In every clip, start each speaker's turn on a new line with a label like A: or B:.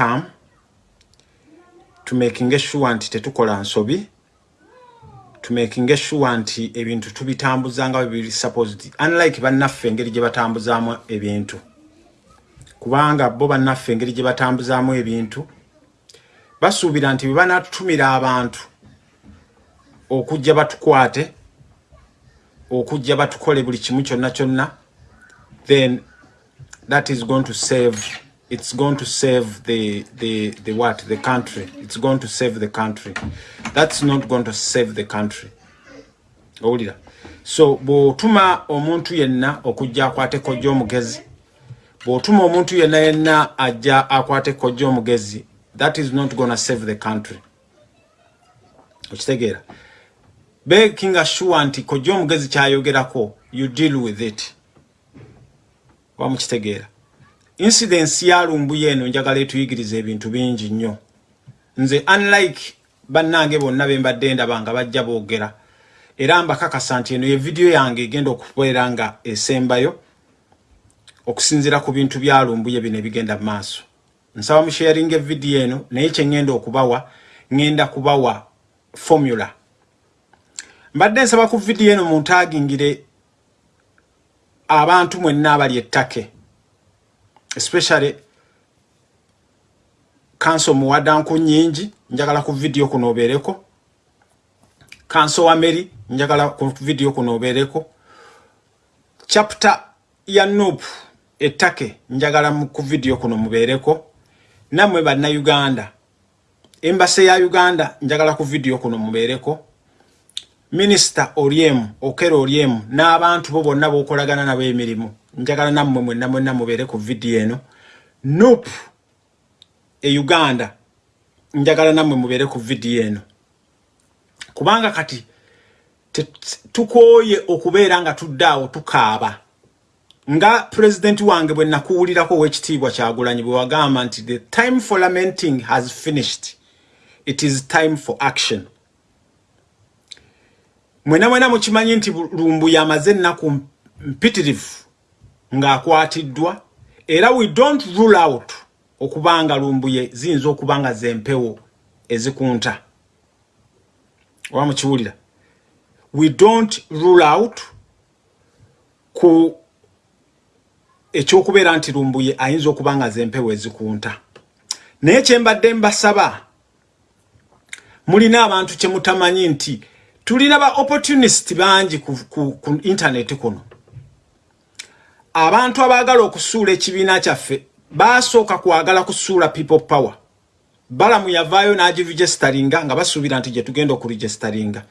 A: calm tumakinga sure nti tetukola nsobi tumakinga sure nti ebintu tubitambuza nga bibiri supposed unlike bannaffe engeri gye batambuzaamu ebintu. Kubanga bo bannaffe engeri gye batambuzaamu ebintu basuubira nti bwe banatutumira abantu okujja batukwate okujja batukole buli kimu kyonna kyonna then that is going to save it's going to save the the the what? The country. It's going to save the country. That's not going to save the country. Owulira. So bw'otuma omuntu yenna okujja akwate kojja omugezi bw'otuma omuntu yenna yenna ajja akwate kojja omugezi that is not gonna save the country. Okitegeera. Bekinga sure nti kojja omugezi kyayogerako you deal with it. Wamukitegeera incidence ya lumbuye eno njagala etuyigiriza ebintu bingi nnyo. Nze unlike bannange bonna be mbadde ndaba nga bajja boogera era mbakakasa nti eno ye vidiyo yange egenda okubeera nga esembayo okusinziira ku bintu bya lumbuye bino ebigenda mu maaso. Nsaba musharinga evidiyo eno naye kyeŋŋenda okubawa ŋŋenda kubawa formula. Mbadde nsaba ku vidiyo eno muntagingire abantu mwenna abali ettake especially kanso muwadanku nyingi njagala ku vidiyo kuno obeereko kanso wa meri njagala ku vidiyo kuno obeereko chapter ya nup ettake njagala ku vidiyo kuno mubeereko nammwe bannayuganda embase ya uganda njagala ku vidiyo kuno mubeereko minisita olyemu okera olyemu n'abantu bo bonna bokolagana nabo emirimu. Njagala nammwe mwenna mwenna mubeere ku vidiyo eno. Nup e uganda. Njagala nammwe mubeere ku vidiyo eno. Kubanga kati tukooye okubeera nga tudde awo tukaaba. Nga pulezidenti wange bwe nakuwulirako owekitiibwa kyagulanyi bwe wagamba nti the time for lamenting has finished. It is time for action mwena mwena mukimanyi nti lumbu yamaze ennaku mpitirivu ng'akwatiddwa era we don't rule out okubanga lumbuye ziyinza okuba nga zempewo ezikunta. Oba mukiwulira? We don't rule out ku ekyokubeera nti lumbuye ayinza okuba nga zempewo ezikunta. Naye kyembadde mbasaba mulina abantu kyemutamanyi nti tulina ba opportunist bangi ku, ku, ku internet kuno. Abantu abaagala okusuula ekibiina kyaffe basooka kwagala kusuula people power. Balamu yavaayo n'agiregisteringa nga basuubira nti gye tugenda okuregisteringa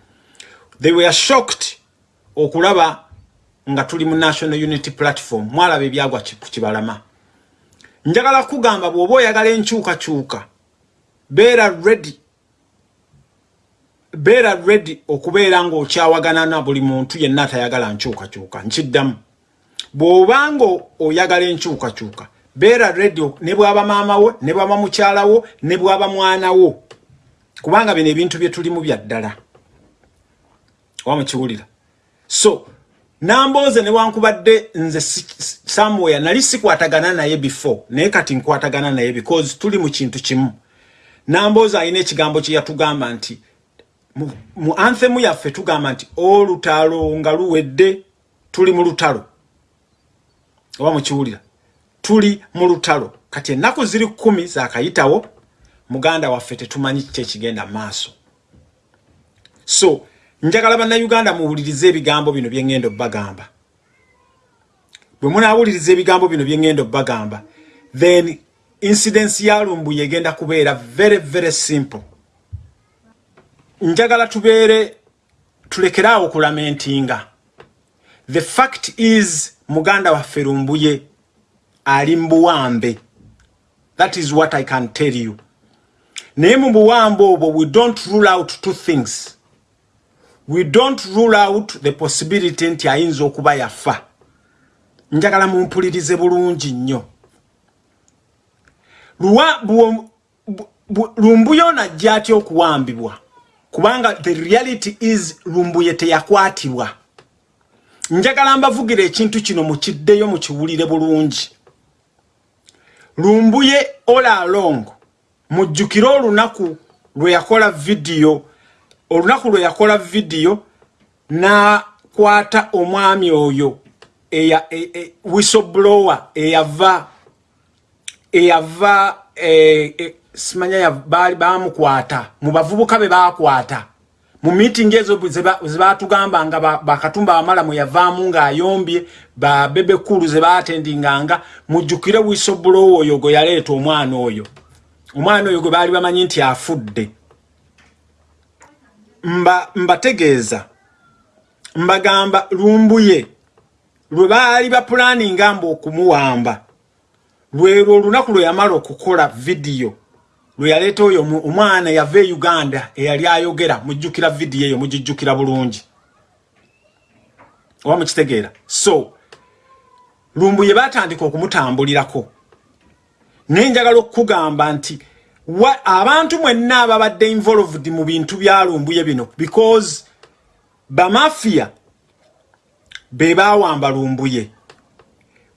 A: they were shocked okulaba nga tuli mu national unity platform mwalaba ebyagwa ku kibalama. Njagala kugamba bw'oba oyagala enkyukakyuka beera ready beera ready okubeera ng'okyawagana na buli muntu yenna atayagala nkyukakyuka nkiddamu. Bw'obanga oyagala enkyukakyuka beera ready ne bwaba maama wo ne bwaba mukyala wo ne bwaba mwana wo. Kubanga bino ebintu bye tulimu bya ddala. Oba mukiwulira? So nambooze newankubadde nze samwere nali sikwatagana naye before naye kati nkwatagana naye because tuli mu kintu kimu. Nambooze alina ekigambo kye yatugamba nti mu anthemu yaffe tugamba nti olutalo nga luwedde tuli mu lutalo. Oba mukiwulira? Tuli mu lutalo. Kati ennaku ziri kumi zakayitawo muganda waffe tetumanyi kiki ekigenda maaso. So njagala bannayuganda muwulirize ebigambo bino byeŋŋenda obbagamba. Bwe munaawuliriza ebigambo bino byeŋŋenda obbagamba then incidence ya lumbu yegenda kubeera very very simple njagala tubeere tulekeraawo okulamentinga the fact is muganda waffe lumbuye ali mbuwambe that is what i can tell you. Naye mu buwambe obwo we don't rule out two things. We don't rule out the possibility nti ayinza okuba yafa. Njagala mumpulirize bulungi nnyo. Lumbuyo najja atya okuwambibwa kubanga the reality is lumbuye teyakwatibwa njagala mbavugira ekintu kino mukiddeyo mukiwulire bulungi. Lumbuye all along mujjukire olunaku lwe yakola vidiyo olunaku lwe yakola vidiyo n'akwata omwami oyo eya e, e, whistleblower eyava eyava e, e, simanya baali bamukwata mu bavubuka be bakwata. Mu meeting ezo zebatugamba nga bakatumba bamala mwe yavaamu ng'ayombye babebe kulu ze baatendinganga mujjukire whistleblower oyo gwe yaleeta omwana oyo. Omwana oyo gwe baali bamanyi nti afudde. Mbategeeza mbagamba lumbuye lwe baali bapulaninga mba okumuwamba lwelwo olunaku lwe yamala okukola vidiyo lwe yaleeta oyo omwana yava e uganda eyali ayogera mujjukira vidiyo eyo mugijjukira bulungi. Oba mukitegeera? So lumbuye batandika okumutambulirako. Naye njagala okukugamba nti abantu mwenna ababadde involved mu bintu byalumbuye bino because bamafiya be bawamba lumbuye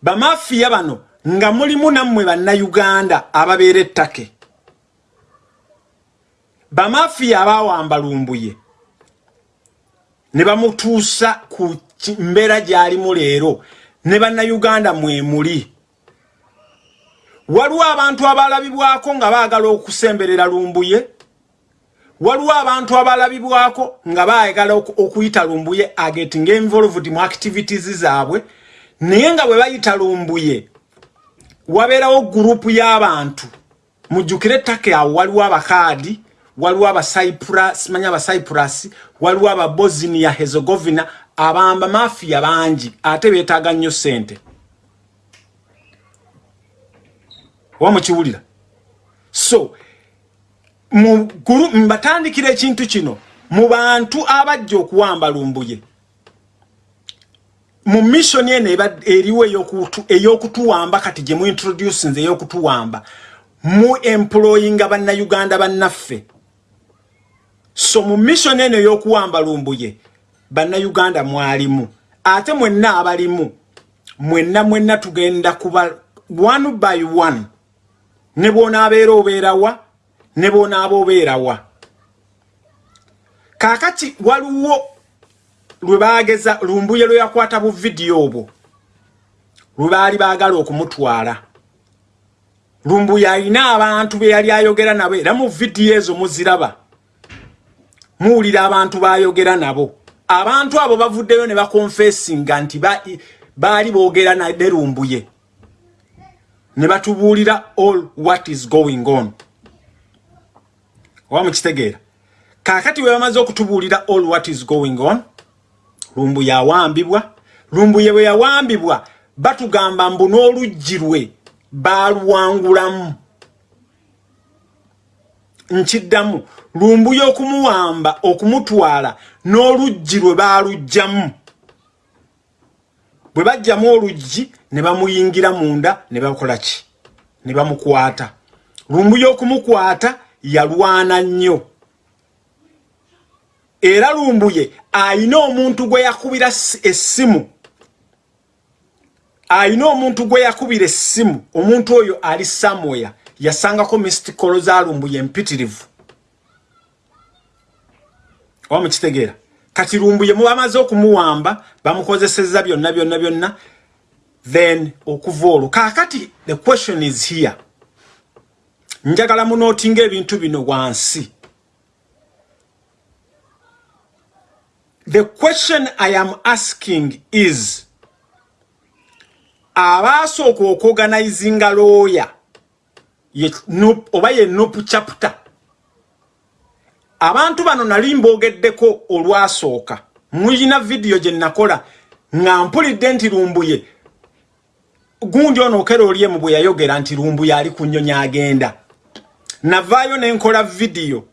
A: bamafiya bano nga mulimu nammwe bannayuganda ababeera ettake bamafiya abawamba lumbuye. Ne bamutuusa ku mbeera gy'alimu leero ne bannayuganda mwemuli waliwo abantu abalabibwako nga baagala okusemberera lumbuye? Waliwo abantu abalabibwako nga baagala okuyita lumbuye ageting involved mu activities zaabwe? Naye nga bwe bayita lumbuye wabeerawo gurupu y'abantu. Mujjukire ettaka awo waliwo abakaadi waliwo abasimanyi abacyprus waliwo ababosnia hezegovina abamba mafiya bangi ate beetaaga nnyo ssente. Oba mukiwulira? So mbatandikira ekintu kino mu bantu abajja okuwamba lumbuye mu missioni eno eriwo ey'okutuwamba kati gye muintroducinze ey'okutuwamba mu employinga bannayuganda bannaffe so mu missioni eno ey'okuwamba lumbuye bannayuganda mwalimu. Ate mwenna abalimu mwenna mwenna tugenda kuba one by one. Ne bw'onaabeera obeerawa ne bw'onaaba obeerawa kaakati waliwo lwe baageza lumbuye lwe yakwata bu vidiyo obwo lwe baali baagala okumutwala. Lumbuye alina abantu be yali ayogera nabo era mu vidiyo ezo muziraba muwulira abantu baayogera nabo. Abantu abo bavuddeyo ne bakonfesinga nti baali boogera ne lumbuye ne batubuulira all what is going on. Oba mukitegeera. Kaakati we bamaze okutubuulira all what is going on lumbu yawambibwa lumbuye bwe yawambibwa batugamba mbu n'oluggi lwe baaluwangulamu nkiddamu. Lumbuye okumuwamba okumutwala n'oluggi lwe baaluggyamu. Bwe bajjamu oluggi ne bamuyingira munda ne bakola ki? Ne bamukwata. Lumbu y'okumukwata yalwana nnyo. Era lumbuye ayina omuntu gwe yakubira essimu. Ayina omuntu gwe yakubira essimu. Omuntu oyo ali samweya yasangako mistikolo za lumbuye empitirivu oba mukitegeera kati lumbuye mubamaze okumuwamba bamukozeseza byonna byonna byonna. Then okuva olwo. Kaakati the question is here. Njagala munootinga ebintu bino wansi. The question i am asking is abaasooka okuorganizinga looya oba ye nopu chapter. Abantu bano nali mboogeddeko olwasooka. Mulina vidiyo gye nakola nga mpulidde nti lumbuye. Gundi ono okera oliemu bwe yayogera nti lumbuye ali ku nnyonyi agenda. Navaayo ne nkola vidiyo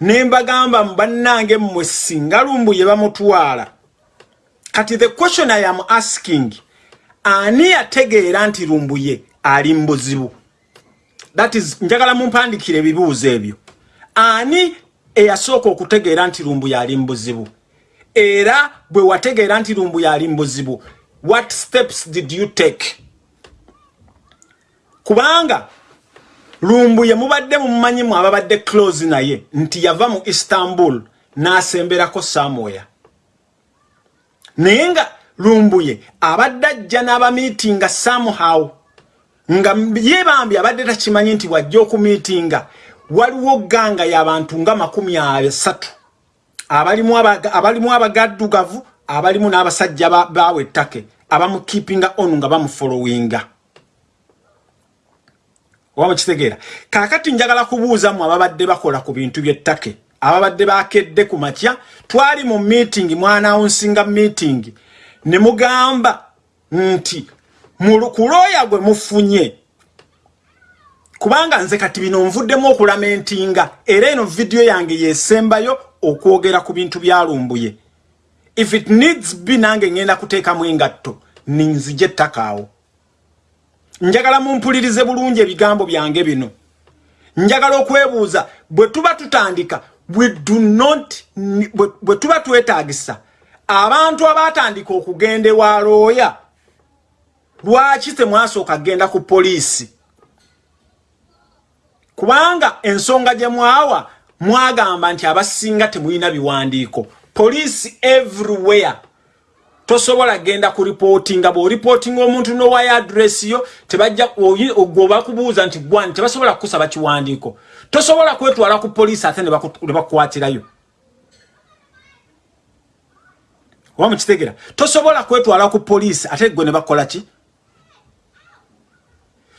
A: ne mbagamba bannange mmwe singa lumbuye bamutwala. Kati the question i am asking ani yategeera nti lumbuye ali mu buzibu that is njagala mumpandikire ebibuuzo ebyo. Ani eyasooka okutegeera nti lumbuye ali mu buzibu era bwe wategeera nti lumbuye ali mu buzibu what steps did you take? Kubanga lumbuye mubadde mumumanyimu ababadde close naye nti yava mu istanbul n'asemberako somewhere naye nga lumbuye abadde ajja n'abamiitinga somehow nga yebambi abadde takimanyi nti wajja okumiitinga waliwo ganga y'abantu nga makumi asatu. Abalimu abagaddugavu abalimu n'abasajja bawe ettake abamukeepinga on nga bamufollowinga oba mukitegeera kaakati njagala kubuuzamu ababadde bakola ku bintu by'ettake ababadde bakedde ku makya twali mu meeting mwanawunsinga meeting ne mugamba nti ku looya gwe mufunye. Kubanga nze kati bino nvuddemu okulamentinga. Era eno vidiyo yange yesembayo okwogera ku bintu byalumbuye. If it needs be nange ngenda kuteekamu engatto ninzije ettakaawo njagala mumpulirize bulungi ebigambo byange bino. Njagala okwebuuza bwe tuba tutandika bwe tuba twetaagisa abantu abatandika okugenda ewa looya lwaki temwasooka kgenda ku poliisi? Kubanga ensonga gye mwawa mwagamba nti abasinga temulina biwandiiko. Poliisi everywhere. Tosobola genda ku ripootinga bw'oripootinga omuntu nowayo adresi yo tebajja gwe bakubuuza nti gwani tebasobola kukusaba kiwandiiko. Tosobola kwetwala ku poliisi ate ne bakukwatirayo. Oba mukitegera tosobola kwetwala ku poliisi ate gwe ne bakola ki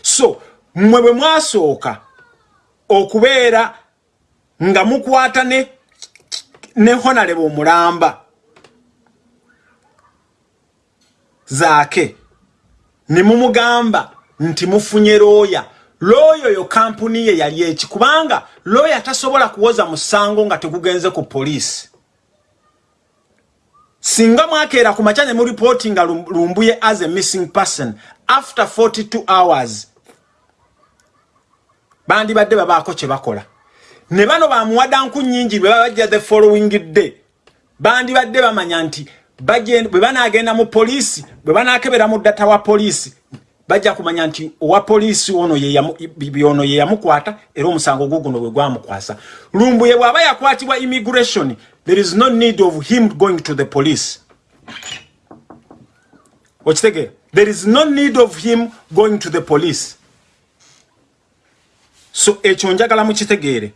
A: so mmwe bwe mwasooka okubeera nga mukwata ne ne honalebe omulamba zaake ne mumugamba nti mufunye looya looya oyo kampuni ye yali eki kubanga looya tasobola kuwoza musango nga tegugenze ku poliisi. Singa mwakeera ku makya ne muripootinga lumbuye as a missing person after 42 hours bandibadde babaako kye bakola. Ne bano bamuwadanku nyingi bwe babajja the following day bandibadde bamanya nti bwe banagenda mu poliisi bwe banakebera mu ddata wa poliisi bajja kumanya nti owa poliisi ono ye yamukwata era omusango gwo guno bwe gwamukwasa. Lumbuye bw'aba yakwatibwa immigration there is no need of him going to the police. Okitegeera there is no need of him going to the police so ekyo njagala mukitegeere.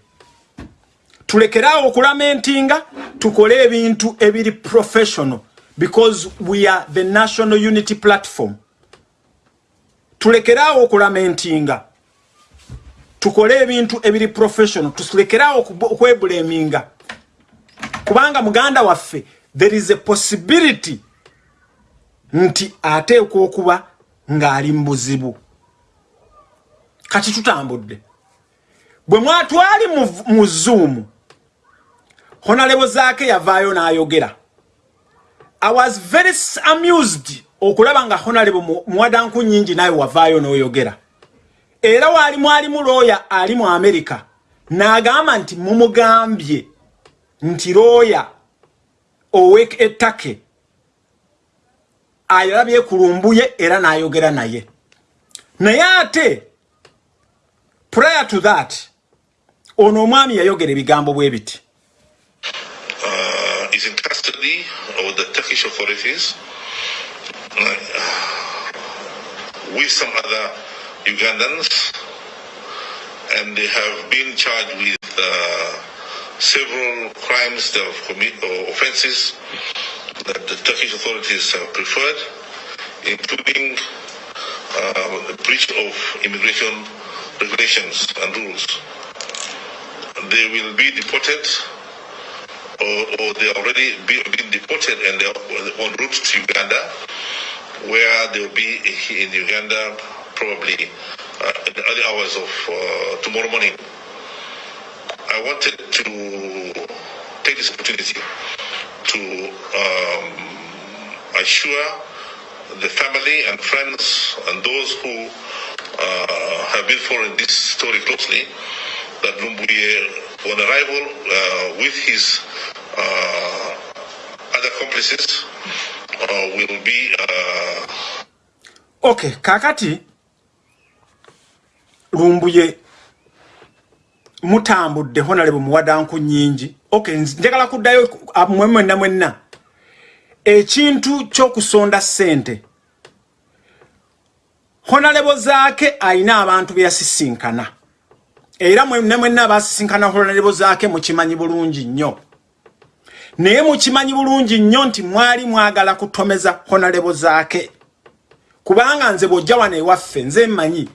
A: Tulekeraawo okulamentinga tukole ebintu ebiri professional because we are the national unity platform. Tulekeraawo okulamentinga tukole ebintu ebiri professional tulekeraawo okwebuleminga kubanga muganda waffe there is a possibility nti ateekwa okuba ng'ali mu buzibu kati tutambudde bwe mwatwali mu zoom honalebo zaake yavaayo n'ayogera. I was very amused okulaba nga honalebo muwadanku nyingi naye wavaayo n'oyogera. Era waali mwalimu looya ali mu amerika n'agamba nti mumugambye nti looya owek ettake ayolabye kulumbuye era n'ayogera naye. Naye ate prior to that ono omwami yayogera ebigambo bwe biti.
B: Uh, is in custody of the Turkish authorities. Uh, with some other Ugandans. And they have been charged with uh, several crimes they have committed or offenses that the Turkish authorities have preferred including uh, breach of immigration regulations and rules they will be deported or, or they already be, been deported and they're on route to Uganda where they'll be in Uganda probably uh, in the early hours of uh, tomorrow morning. I wanted to take this opportunity to um, assure the family and friends and those who uh, have been following this story closely that Lumbuye, on arrival uh, with his uh, other accomplices, uh, will be.
A: Okay, kakati Lumbuye mutambudde honalebo muwadanku nyingi ok njagala kuddayo mwemwenna mwenna ekintu kyokusonda ssente honalebo zaake ayina abantu beyasisinkana era mwenna mwenna abasisinkana honalebo zaake mukimanyi bulungi nnyo. Naye mukimanyi bulungi nnyo nti mwali mwagala kutomeza honalebo zaake. Kubanga nze bwojja wano ewaffe nze mmanyi.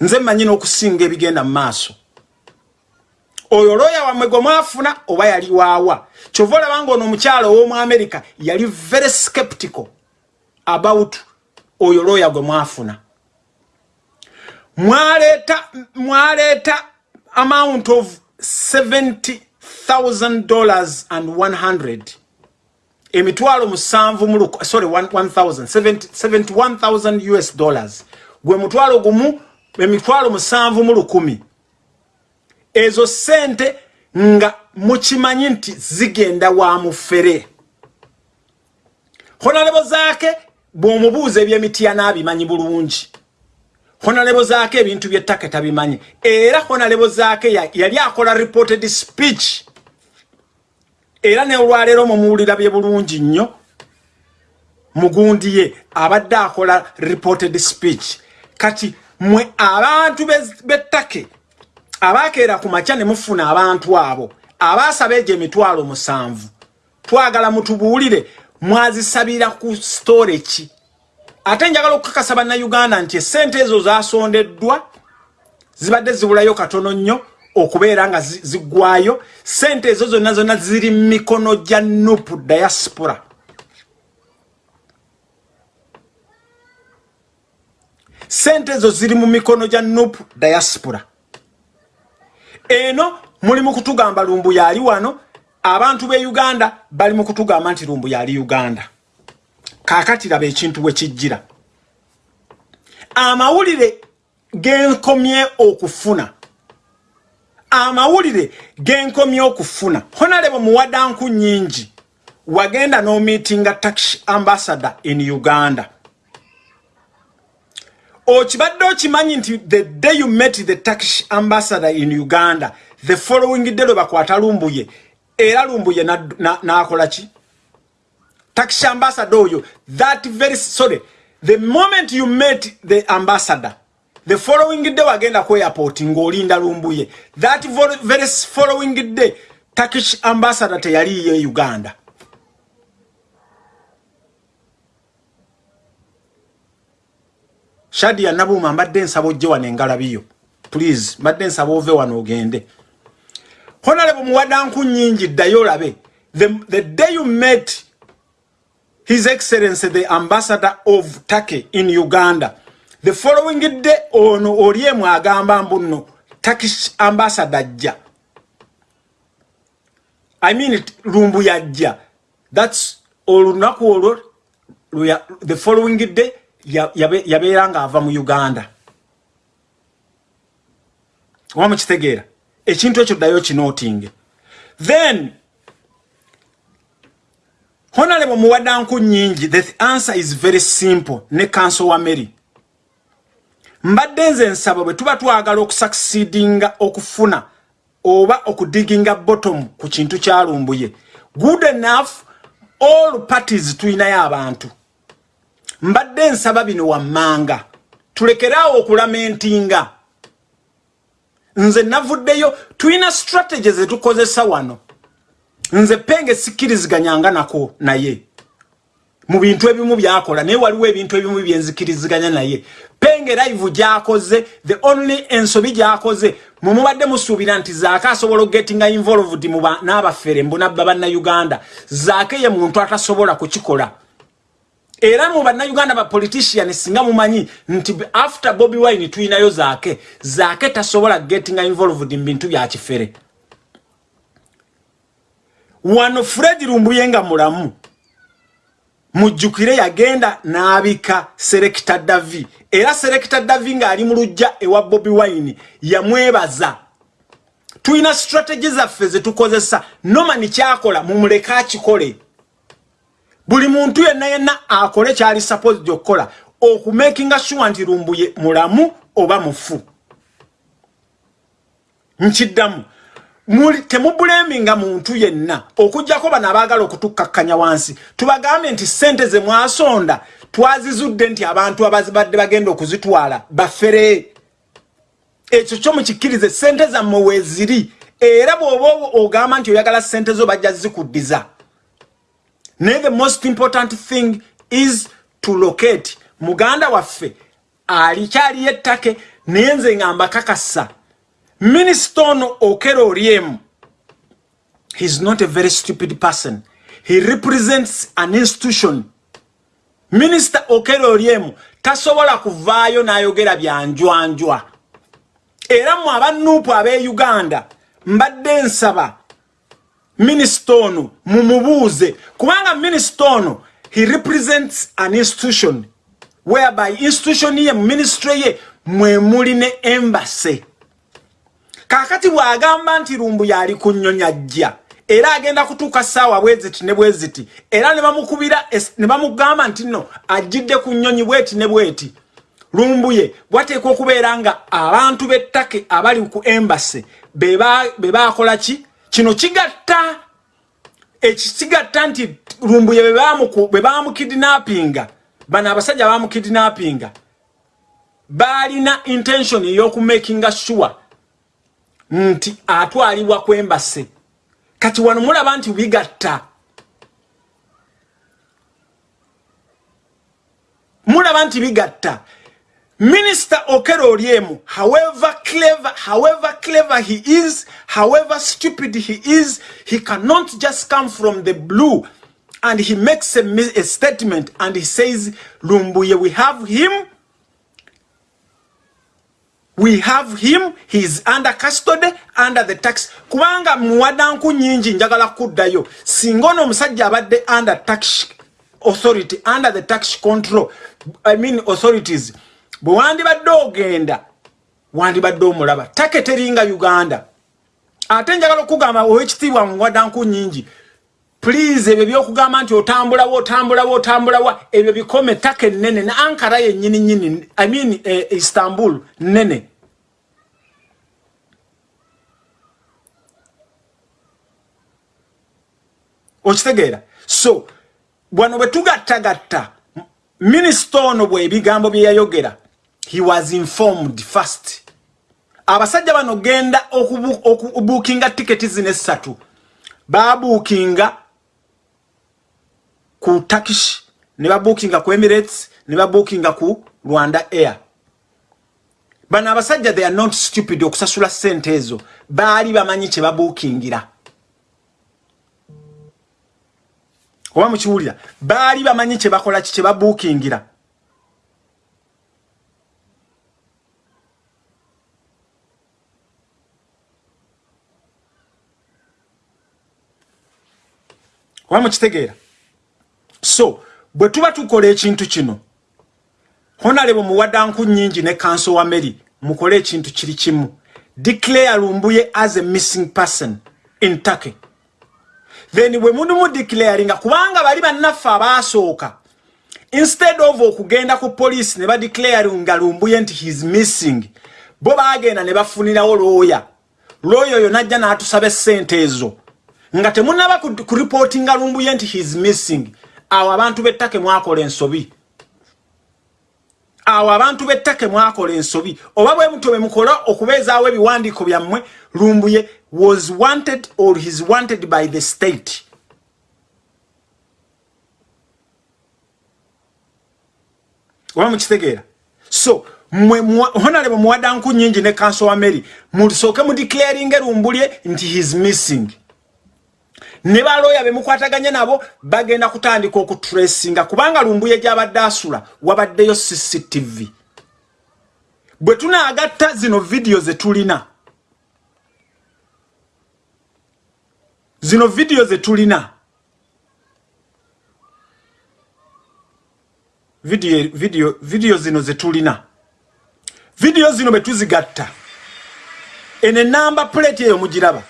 A: Nze mmanyi n'okusinga ebigenda mu maaso. Oyo looya wammwe gwe mwafuna oba yali waawa? Kyova olaba ngaono omukyalo ow'omu america yali very skeptical about oyo looya gwe mwafuna mwaleeta mwaleeta amount of 70000 dollars and 100 emitwalo musanvu mu sorry 71000 us dollars. Gwe mutwalo gumu emitwalo musanvu mu lukumi. Ezo sente nga mukimanyi nti zigenda wa mufere. Honalebo zaake bw'omubuuza ebyemitiya n'abimanyi bulungi honalebo zaake ebintu byettaka tabimanyi era honalebo zaake yali akola reported speech. Era neolwaleero mumuwulira bye bulungi nnyo mugundi ye abadde akola reported speech. Kati mwe abantu bettake abakeera ku makya ne mufuna abantu abo abaasaba egyo emitwalo musanvu. Twagala mutubuulire mwazisabira ku store ki ate njagala okukakasa bannayuganda nti esente ezo zasondeddwa zibadde zibulayo katono nnyo okubeera nga ziggwayo sente ezo zonna zonna ziri mu mikono gya nupu diaspora. Sente ezo ziri mu mikono gya nupu diaspora. Eno muli mu kutugamba lumbu yali wano. Abantu be uganda bali mu kutugamba nti lumbu yali uganda kakati laba ekintu bwe kijjira. Amawulire genkomye okufuna. Amawulire genkomye okufuna. Honalebo muwadanku nyingi wagenda n'omeetinga tax ambassador in uganda. Okibadde okimanyi nti the day you met the tax ambassador in uganda the following day lwe bakwata lumbuye. Era lumbuye n'akola ki tax ambassador oyo that very sorry the moment you met the ambassador the following day wagenda ku airport ng'olinda lumbuye. That very following day tax ambassador teyaliyo uganda. Shadia Nabuma mbadde nsaba ojje wano engalabiyo please mbadde nsaba ove wano ogende. Honorable muwadanku nyingi ddayo olabe the, the day you met his excellency the ambassador of turkey in uganda. The following day ono oli emu agamba mbu nno turkish ambassador ajja. I mean lumbu yajja. Thats olunaku olwo the following day yabeera ng'ava mu uganda. Oba mukitegeera? Ekintu ekyo ddayo kinootinge. Then honalebo muwaddanku nyingi the answer is very simple. Ne kanso wa mary. Mbadde nze nsaba bwe tuba twagala okusucceedinga okufuna oba okudiginga bottom ku kintu kyalumbuye good enough all parties tuyinayo abantu. Mbadde nsaba bino wammanga. Tulekeraawo okulamentinga. Nze navuddeyo tulina strategy zetukozesa wano nze penge sikkiriziganyanga nako naye. Mu bintu ebimu byakola naye waliwo ebintu ebimu byenzikiriziganya naye. Penge live gyakoze the only ensobi gyakoze mumubadde musuubira nti zaake asobola okugetinga involved n'abafere mbunabba bannayuganda. Zaake ye muntu atasobola kukikola. Era mu bannayuganda bapolitician singa mumanyi nti after bobi wine tuyinayo zaake zaake tasobola gettinga involved mu bintu byakifere wano fred lumbuye nga mulamu. Mujjukire yagenda n'abika serekita davi era serekita davi ng'ali mu lujja ewa bobi wine yamwebaza. Tulina strategy zaffe zetukozesa nomani kyakola mumuleke akikole. Buli muntu yenna yenna akole kyali supposed okukola okumakinga sure nti lumbuye mulamu oba mufu. Nkiddamu muli temubuleminga muntu yenna okugjako bano abaagala okutukkakkanya wansi. Tubagambe nti sente ze mwasonda twazizudde nti abantu abazibadde bagenda okuzitwala bafere. Ekyo kyo mukikkirize sente zammwe weeziri era bw'oba ogamba nti oyagala sente zo bajja zikuddiza. Naye the most important thing is to locate. Muganda waffe alikyaliyo ettake naye nze nga mbakakasa minisita ono okero oliemu heis not a very stupid person. He represents an institution. Minisita okero oliemu tasobola kuvaayo n'ayogera byanjwanjwa era mu abanuupu ab'e uganda mbadde nsaba minisita ono mumubuuze kubanga minisita ono he represents an institution whereby institution ye ministry ye mwemuli ne embase kakati bw'agamba nti lumbu yali ku nnyonya jja era agenda kutuuka ssaawa bweziti ne bweziti era ne bamukubira ne bamugamba nti nno ajjidde ku nnyonyi bweti ne bweti. Lumbu ye bwateekwa okubeera nga abantu b'ettake abali ku embase be baakola ki? Kino kigatta ekisigatta nti lumbu ye bwe bamukidinapinga bano abasajja bamukidinapinga baalina intention ey'okumakinga sure nti atwalibwa kwembase kati wano mulaba nti bigatta mulaba nti bigatta Minister Okero Oriemu, however clever, however clever he is, however stupid he is, he cannot just come from the blue and he makes a, a statement and he says, Lumbuye, we have him. We have him, he's under custody, under the tax. Kubanga mwadanku nyinji njagala kudayo. Singono msajja abade under tax authority, under the tax control. I mean authorities. bwe wandibadde ogenda wandibadde omulaba taketeringa uganda ate njagala okugamba owekitiibwa muwaddanku nyingi please ebyo byokugamba nti otambulawo otambulawo otambulawa ebyo bikome take nene ne ankara yennyini nyini i mean eh, istanbul nene okitegeera. So bwano bwe tugattagatta minisita ono bwe ebigambo bye yayogera he was informed first. Abasajja bano genda okubuukinga tiketi zino essatu. Babuukinga ku turkish ne babuukinga ku emirates ne babuukinga ku rwanda air. Bano abasajja they are not stupid okusasula sente ezo. Baali bamanyi kye babuukingira oba mukiwulira baali bamanyi kye bakola ki kye babuukingira oba mukitegeera so bwe tuba tukola ekintu kino honalebo muwaddanku nyingi ne kanso wa mary mukole ekintu kiri kimu. Declare lumbuye as a missing person in turkey. Then bwe munu mudeclaringa kubanga bali bannaffe abaasooka instead of okugenda ku poliisi ne badeclaringa lumbuye nti heis missing bo baagenda ne bafunirawo looya looya oyo najja n'atusaba essente ezo. Nga temunaba ku reportinga lumbuye nti heis missing awo abantu b'ettake mwakola ensobi. Awo abantu b'ettake mwakola ensobi. Oba bwe muto bwe mukola okubeezaawo ebiwandiiko byammwe lumbuye was wanted or heis wanted by the state. Oba mukitegeera? So honalebo muwaddanku nyingi ne kanso wa mary musooke mudeclaringe lumbulye nti heis missing ne baloya bemukwataganya nabo bagenda kutandika okutracinga kubanga lumbuye gyabadde asula wabaddeyo cctv bwe tunaagatta zino vidiyo zetulina zino vidiyo zetulina vidiyo zino zetulina vidiyo zino betuzigatta eno enamba plate eyo mugiraba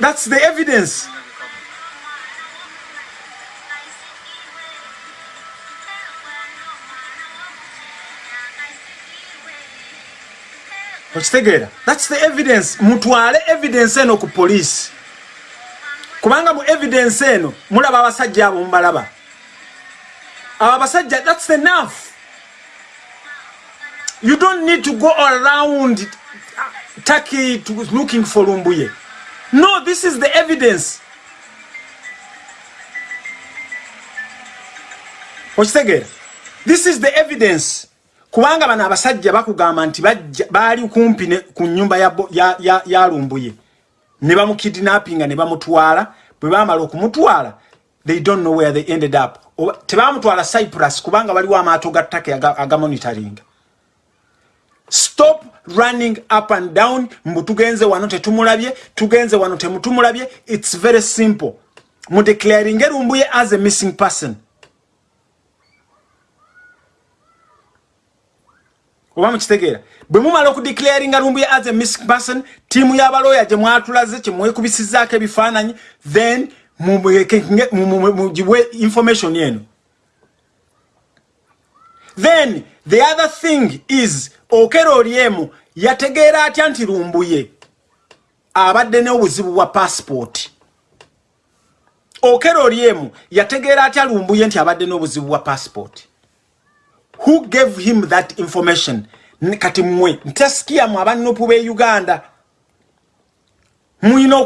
A: That's the evidence. okitegeera thats the evidence. Mutwale evidence eno ku poliisi. Kubanga mu evidence eno mulaba abasajja abo mubalaba. Abo abasajja thats enough. You don't need to go around taki uh, looking for lumbuye. No this is the evidence. Okitegeera this is the evidence. Kubanga bano abasajja bakugamba nti baali kumpi ku nyumba ya lumbuye. Ne bamukidnappinga ne bamutwala. Bwe bamala okumutwala they don't know where they ended up. Tebamutwala cyprus kubanga waliwo amaato ga ttaka agamonitoringa stop running up and down. Mbu tugenze wano tetumulabye tugenze wano temutumulabye. It's very simple. Mudeclaring erumbuye as a missing person. Oba mukitegeera? Bwe mumala okudeclaringa rumbuye as a missing person tiimu y'abalooya gye mwatulaze kye mwekubisizaako ebifaananyi then mugibwe information eno. Then the other thing is okero oliemu yategeera atya nti lumbuye? Abadde n'obuzibu bwa passport. Okero oliemu yategeera atya lumbuye nti abadde n'obuzibu bwa passport? Who gave him that information? Kati mmwe ntasikia mu abanupu be uganda muyina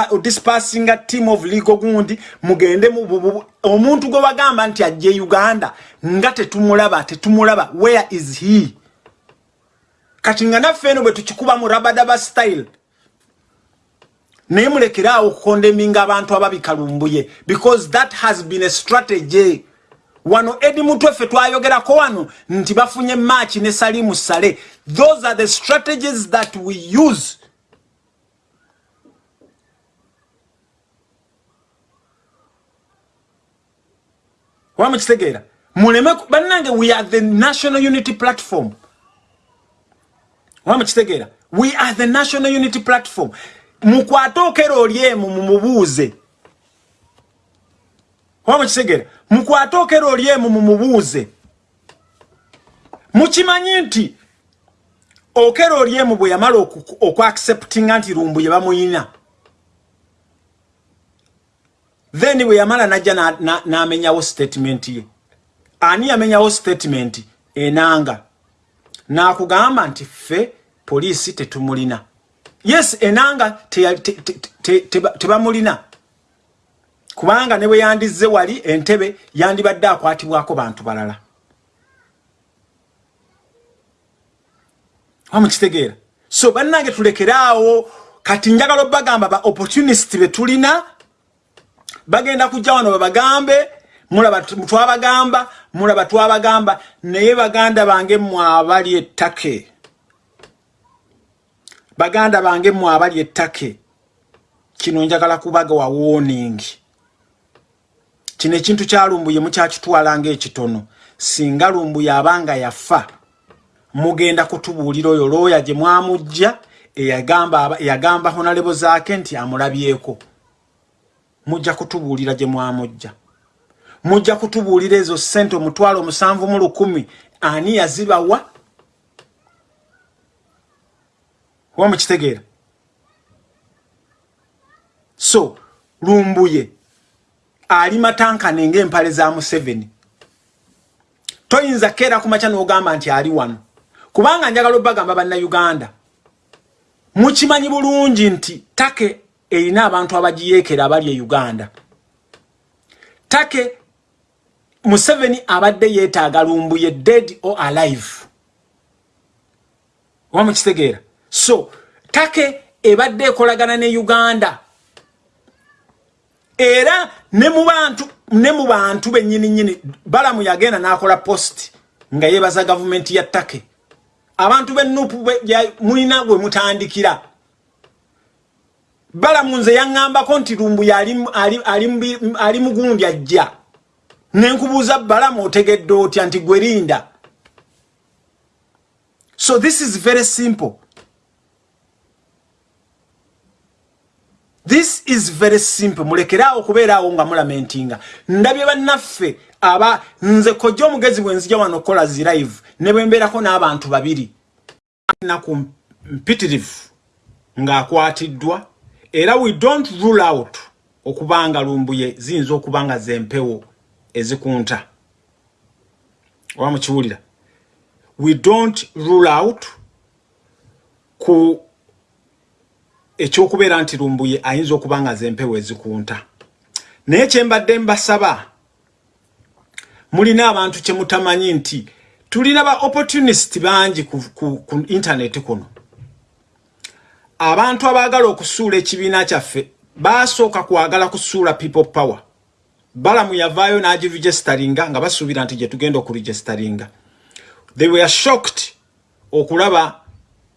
A: okudispasinga team of legal gundi mugende omuntu gwe bagamba nti ajje uganda nga tetumulaba tetumulaba where is he? Kati nga naffe eno bwe tukikuba mu rabadaba style naye mulekeraawo okukondeminga abantu ababikalumbuye because that has been a strategy. Wano edi mutwe ffe twayogerako wano nti bafunye match ne salimu sale. Those are the strategies that we use wamukitegeera muleme bannange we are the national unity platform wamukitegeera we are the national unity platform mukwate okera oli emu mumubuuze wamukitegeera mukwate okera oli emu mumubuuze mukimanyi nti okera oli emu bwe yamala okuacceptinga nti lumbu ye bamuyina then bwe yamala najja n'amenyawo na, na statement ye. Ani yamenyawo statement? Enanga. N'akugamba nti ffe poliisi tetumulina. Yes enanga tebamulina te, te, te, te, kubanga ne bwe yandizze wali entebe yandibadde akwatibwako bantu balala. Wamukitegeera so bannange tulekeraawo kati njagala obagamba ba opportunist be tulina bagenda kujja wano babagambe mulaba twabagamba mulaba twabagamba naye baganda bange mmwe abali ettake. Baganda bange mmwe abali ettake. Kino njagala kubaga wa warning. Kino ekintu kyalumbuye mukyakitwala ngaekitono singa lumbuye abanga yafa mugenda kutubuulira oyo looya gye mwamujja eyagamba honalebo zaake nti amulabyeko mujja kutubuulira gye mwamujja. Mujja kutubuulira ezo sente omutwalo omusanvu mu lukumi. Ani yazibawa oba mukitegeera? So lumbuye ali matankane ng'empale za museveni toyinza keera ku makya n'ogamba nti ali wano. Kubanga njagala obagamba bannayuganda. Mukimanyi bulungi nti take erina abantu abagiyeekera abali e uganda. Take museveni abadde yeetaaga lumbuye dead or alive. Oba mukitegeera? So take ebadde ekolagana ne uganda. Era ne mu bantu ne mu bantu bennyini nnyini balamu yagenda n'akola post nga yeebaza gavumenti ya take. Abantu b'ennupu mulina gwe mutandikira balamu nze yaŋŋambako nti lumbuye ali mugundi ajja. Nenkubuuza balamu otegedde otya nti gwerinda so this is very simple. This is very simple. Mulekeraawo okubeeraawo nga mulamentinga ndabye bannaffe aba nze kojja omugezi bwe nzija wano okukola zi live ne bwe mbeerako n'abantu babiri. Naku mpitirivu ng'akwatiddwa era we don't rule out okubanga lumbuye ziyinza okuba nga zempewo ezikunta. Oba mukiwulira? We don't rule out ku ekyokubeera nti lumbuye ayinza okuba nga zempewo ezikunta. Naye kyembadde mbasaba mulina abantu kyemutamanyi nti tulina ba opportunist bangi ku, ku, ku internet kuno abantu abaagala okusuula ekibiina kyaffe basooka kwagala kusuula people power. Balamu yavaayo n'agiregisteringa nga basuubira nti gye tugenda okuregisteringa they were shocked okulaba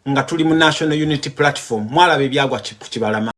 A: nga tuli mu national unity platform mwalaba ebyagwa ku kibalama